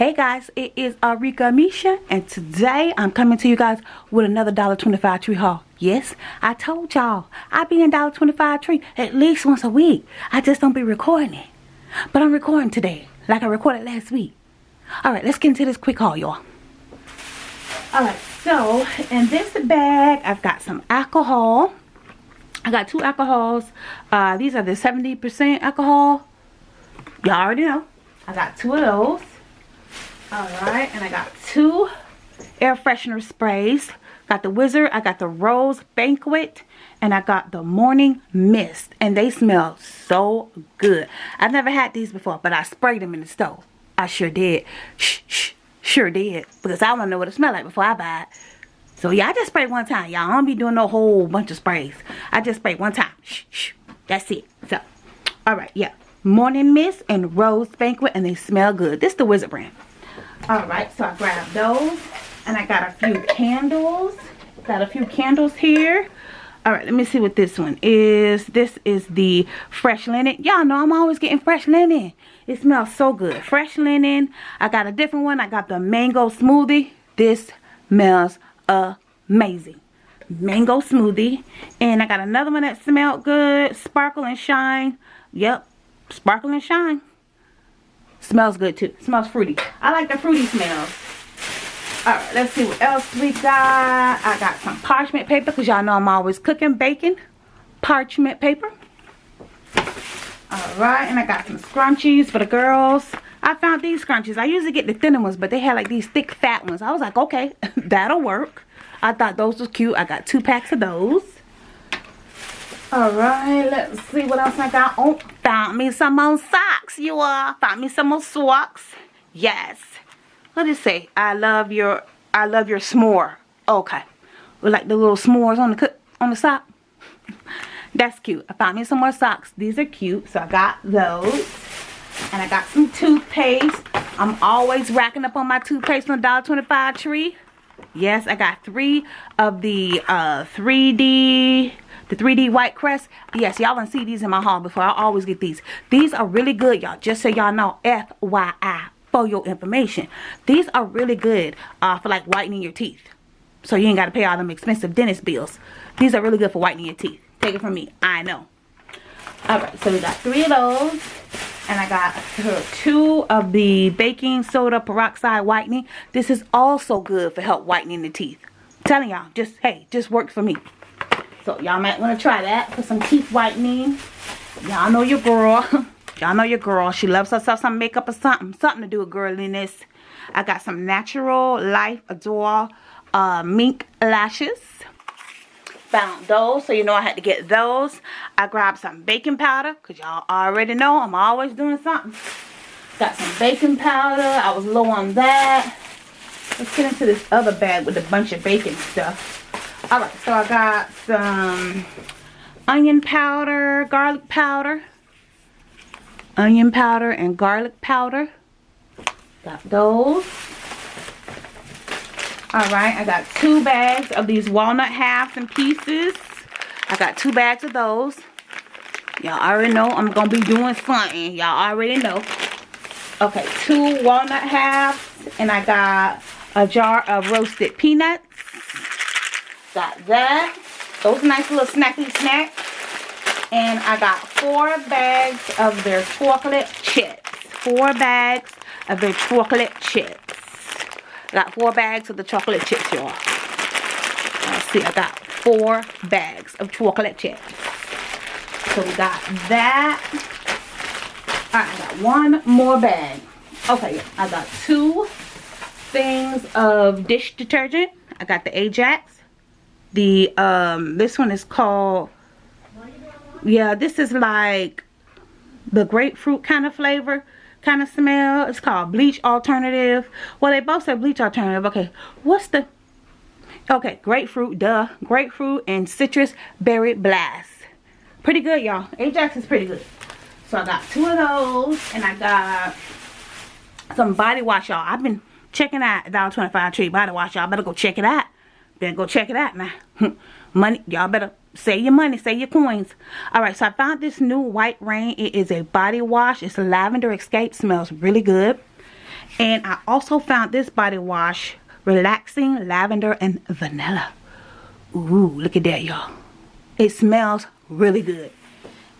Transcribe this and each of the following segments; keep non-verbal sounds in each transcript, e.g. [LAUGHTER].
Hey guys, it is Arika Misha and today I'm coming to you guys with another $1.25 tree haul. Yes, I told y'all I be in $1.25 tree at least once a week. I just don't be recording it. But I'm recording today like I recorded last week. Alright, let's get into this quick haul y'all. Alright, so in this bag I've got some alcohol. I got two alcohols. Uh, these are the 70% alcohol. Y'all already know. I got two of those. Alright, and I got two air freshener sprays. Got the Wizard, I got the Rose Banquet, and I got the Morning Mist. And they smell so good. I've never had these before, but I sprayed them in the stove. I sure did. Shh, shh, sure did. Because I want to know what it smells like before I buy it. So yeah, I just sprayed one time, y'all. I don't be doing no whole bunch of sprays. I just sprayed one time. Shh, shh. That's it. So, alright, yeah. Morning Mist and Rose Banquet, and they smell good. This is the Wizard brand. Alright, so I grabbed those. And I got a few candles. Got a few candles here. Alright, let me see what this one is. This is the fresh linen. Y'all know I'm always getting fresh linen. It smells so good. Fresh linen. I got a different one. I got the mango smoothie. This smells amazing. Mango smoothie. And I got another one that smelled good. Sparkle and shine. Yep. Sparkle and shine. Smells good too. Smells fruity. I like the fruity smells. Alright, let's see what else we got. I got some parchment paper because y'all know I'm always cooking bacon. Parchment paper. Alright, and I got some scrunchies for the girls. I found these scrunchies. I usually get the thinner ones, but they had like these thick fat ones. I was like, okay, [LAUGHS] that'll work. I thought those was cute. I got two packs of those. Alright, let's see what else I got. Oh, found me some more socks, you all. Found me some more socks. Yes. What does it say? I love your I love your s'more. Okay. With like the little s'mores on the cook, on the sock. [LAUGHS] That's cute. I found me some more socks. These are cute. So I got those. And I got some toothpaste. I'm always racking up on my toothpaste on $1.25 tree. Yes, I got three of the uh, 3D the 3D White Crest. Yes, y'all gonna see these in my haul before. I always get these. These are really good, y'all. Just so y'all know, FYI, for your information. These are really good uh, for like whitening your teeth. So you ain't got to pay all them expensive dentist bills. These are really good for whitening your teeth. Take it from me. I know. Alright, so we got three of those. And I got two of the baking soda peroxide whitening. This is also good for help whitening the teeth. I'm telling y'all, just, hey, just worked for me. So y'all might want to try that for some teeth whitening. Y'all know your girl. [LAUGHS] y'all know your girl. She loves herself some makeup or something. Something to do with girliness. I got some Natural Life Adore uh, mink lashes. Found those. So you know I had to get those. I grabbed some baking powder. Because y'all already know I'm always doing something. Got some baking powder. I was low on that. Let's get into this other bag with a bunch of baking stuff. Alright, so I got some onion powder, garlic powder. Onion powder and garlic powder. Got those. Alright, I got two bags of these walnut halves and pieces. I got two bags of those. Y'all already know I'm to be doing something. Y'all already know. Okay, two walnut halves. And I got a jar of roasted peanuts. Got that. Those nice little snacky snacks. And I got four bags of their chocolate chips. Four bags of their chocolate chips. I got four bags of the chocolate chips, y'all. Let's see, I got four bags of chocolate chips. So we got that. Alright, I got one more bag. Okay, I got two things of dish detergent. I got the Ajax the um this one is called yeah this is like the grapefruit kind of flavor kind of smell. It's called bleach alternative. Well they both say bleach alternative. Okay what's the okay grapefruit duh grapefruit and citrus berry blast. Pretty good y'all. Ajax is pretty good. So i got two of those and i got some body wash y'all. I've been checking out dollar 25 tree body wash y'all. Better go check it out then go check it out now. [LAUGHS] money, y'all better save your money, save your coins. Alright, so I found this new White Rain. It is a body wash. It's lavender escape. Smells really good. And I also found this body wash, Relaxing Lavender and Vanilla. Ooh, look at that, y'all. It smells really good.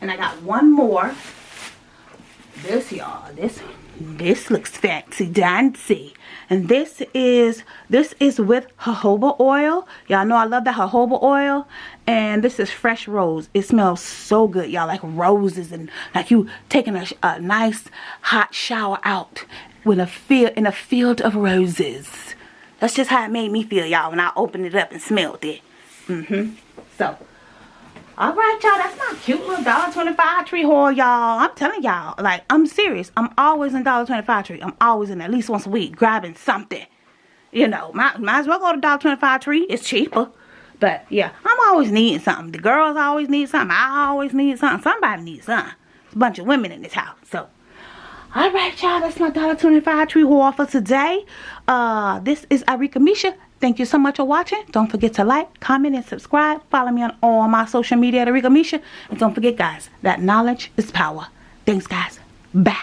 And I got one more. This, y'all. This this looks fancy dancy. And this is this is with jojoba oil. Y'all know i love the jojoba oil. And this is fresh rose. It smells so good y'all like roses and like you taking a, a nice hot shower out with a field in a field of roses. That's just how it made me feel y'all when i opened it up and smelled it. Mm-hmm. So all right, y'all. That's my cute little dollar 25 tree haul, y'all. I'm telling y'all. Like, I'm serious. I'm always in dollar 25 tree. I'm always in at least once a week grabbing something. You know, might, might as well go to dollar 25 tree. It's cheaper. But, yeah, I'm always needing something. The girls always need something. I always need something. Somebody needs something. It's a bunch of women in this house. So, all right, y'all. That's my dollar 25 tree haul for today. Uh, this is Arika Misha. Thank you so much for watching. Don't forget to like, comment, and subscribe. Follow me on all my social media at Arika Misha. And don't forget, guys, that knowledge is power. Thanks, guys. Bye.